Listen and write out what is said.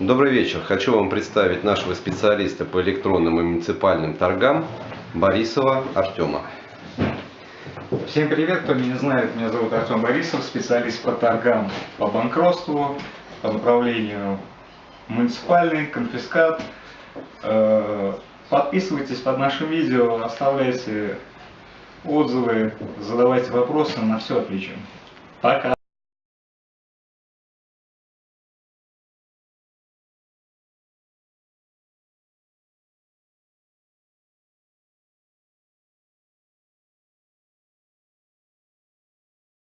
Добрый вечер. Хочу вам представить нашего специалиста по электронным и муниципальным торгам Борисова Артема. Всем привет, кто меня не знает, меня зовут Артем Борисов, специалист по торгам по банкротству, по направлению муниципальный, конфискат. Э, подписывайтесь под нашим видео, оставляйте отзывы, задавайте вопросы, на все отвечу. Пока!